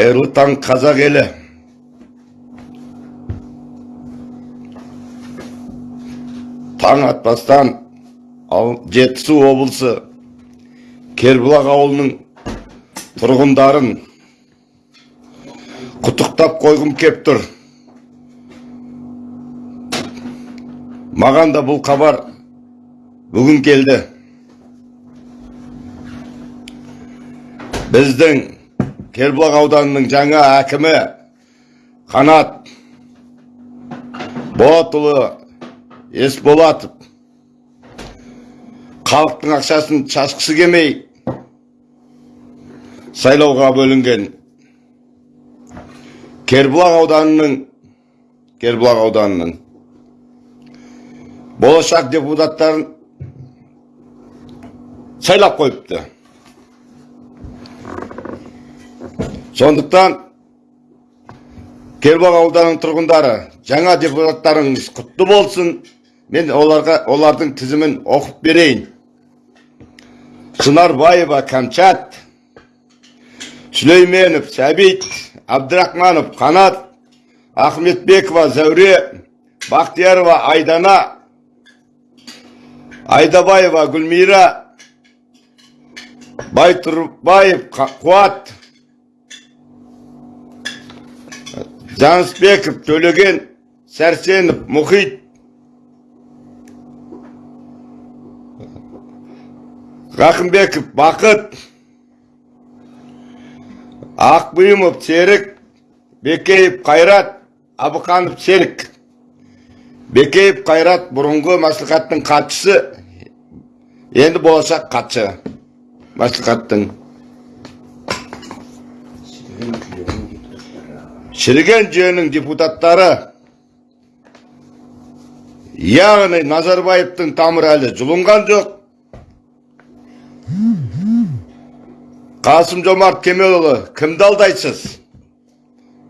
қайырлы таң қазақ елі. Таң атпастан жетісу облысы кербұлақ ауылының тұрғындарын құттықтап қойғым кеп тұр. Маған да бұл хабар бүгін келді. Біздің кербұлақ ауданының жаңа әкімі қанат болатұлы есболатов. Халықтың ақшасын шашқысы келмей сайлауға бөлінген. Кербұлақ ауданының кербұлақ ауданының болашақ депутаттарын сайлап қойыпты. Сондықтан кербұлақ ауданының тұрғындары жаңа депутаттарыңыз құтты болсын. Мен оларға олардың тізімін оқып берейін. Шынарбаева кәмшат сүлейменов сәбит абдрахманов қанат ахметбекова зәуре бақтиярова айдана айдабаева гүлмира байтұрбаев қуат Жанысбеков, Төлеген, Сәрсенов, Мұхит, Рақымбеков, Бақыт, Ақбұйымов, Серік, Бекеев, Қайрат, Абықанов, Серік. Бекеев, Қайрат бұрынғы мәслихаттың қатшысы, енді болашақ қатшы мәслихаттың. Шіріген жүйенің депутаттары яғни назарбаевтың тамыры әлі жұлынған жоқ. Қасым жомарт кемелұлы кімді алдайсыз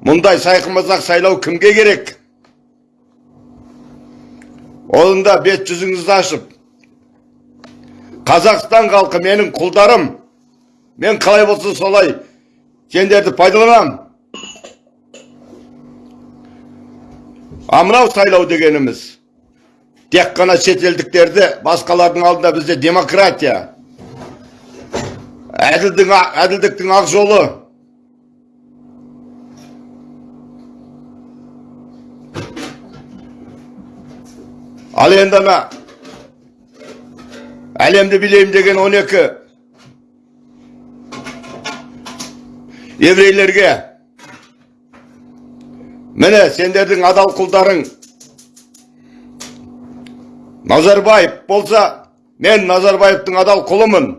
мұндай сайқымазақ сайлау кімге керек? Олында бет жүзіңізді ашып қазақстан халқы менің құлдарым. Мен қалай болса солай сендерді пайдаланамын А мынау сайлау дегеніміз тек қана шетелдіктерді басқалардың алдында бізде демократия. Әділдің, әділдіктің ақ жолы. Ал енді ана әлемді билеймін деген 12 еврейлерге міне сендердің адал құлдарың. Назарбаев болса мен назарбаевтың адал құлымын.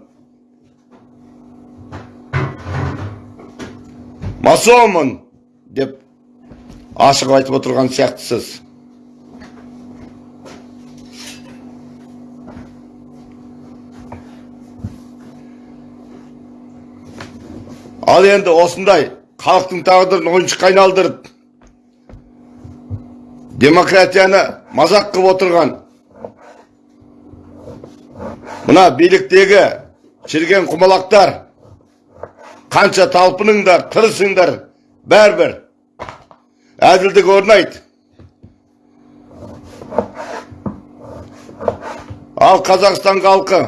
Масонмын деп ашық айтып отырған сияқтысыз. Ал енді осындай халықтың тағдырын ойыншыққа айналдырып демократияны мазақ қылып отырған мына биліктегі шірген құмалақтар қанша талпыныңдар тырысыңдар бәрібір әділдік орнайды ал қазақстан халқы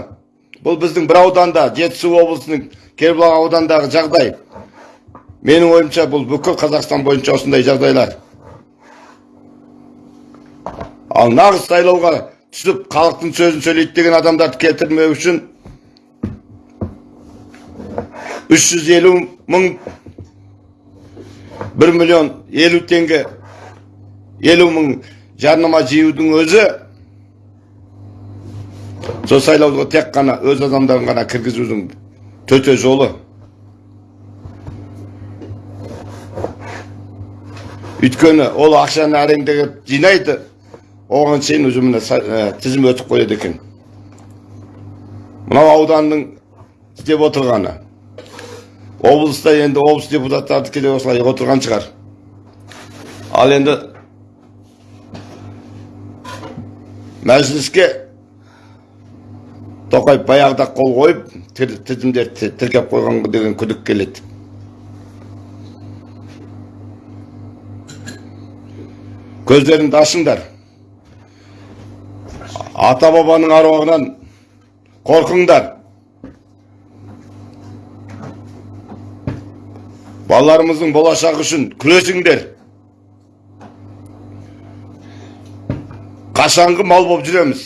бұл біздің бір ауданда жетісу облысының кербұлақ аудандағы жағдай менің ойымша бұл бүкіл қазақстан бойынша осындай жағдайлар ал нағыз сайлауға түсіп халықтың сөзін сөйлейді деген адамдарды келтірмеу үшін 350 мың 1 миллион 50 теңге 50 мың жарнама жиюдың өзі сол сайлауға тек қана өз адамдарын ғана кіргізудің төте жолы. Өйткені ол ақшаны әреңдегі жинайды оған шейін өзіміне ә, тізім өтіп қояды екен. Мынау ауданның істеп отырғаны. Облыста енді облыс депутаттардікі де осылай отырған шығар. Ал енді мәжіліске тоқаев баяғыда қол қойып тізімдерді тіркеп қойған деген күдік келеді. Көздеріңді ашыңдар ата бабаның аруағынан қорқыңдар. Балаларымыздың болашағы үшін күресіңдер қашанғы мал болып жүреміз.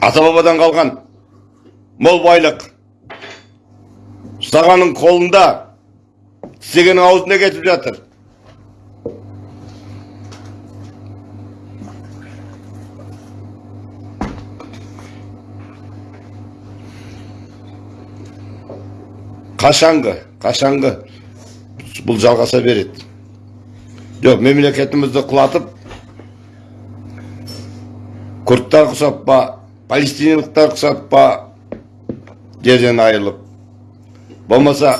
Ата бабадан қалған мол байлық. Ұстағанның қолында істегеннің аузына кетіп жатыр. Қашанғы қашанғы. Бұл жалғаса береді. Жоқ мемлекетімізді құлатып күрдтар құсап па палестиналықтар құсап па жерден айырылып. Болмаса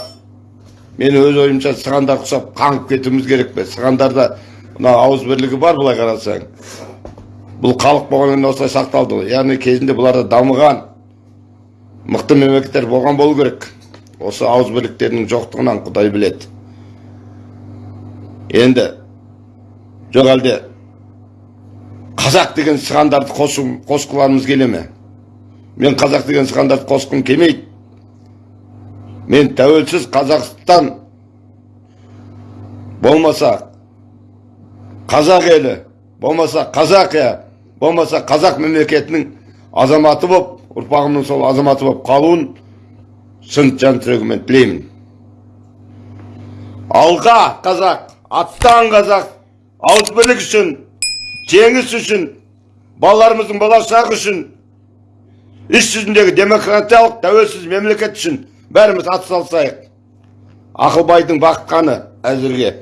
мен өз ойымша сығандар құсап қаңғып кетуіміз керек пе? Сығандарда мына ауыз бірлігі бар былай қарасаң. Бұл халық болғаннан осылай сақталды ғой. Яғни кезінде бұларда дамыған мықты мемлекеттер болған болу керек. Осы ауыз бірліктерінің жоқтығынан құдай біледі. Енді жоқ әлде қазақ деген сығандарды қосқыларымыз келе ме? Мен қазақ деген сығандарды қосқым келмейді. Мен тәуелсіз қазақстан болмаса қазақ елі болмаса қазақия болмаса қазақ мемлекетінің азаматы боп ұрпағымның сол азаматы боп қалуын шын жан жүрегіммен тілеймін алға қазақ аттан қазақ ауызбірлік үшін жеңіс үшін балаларымыздың болашағы үшін іс жүзіндегі демократиялық тәуелсіз мемлекет үшін бәріміз атсалысайық. Ақылбайдың баққаны әзірге.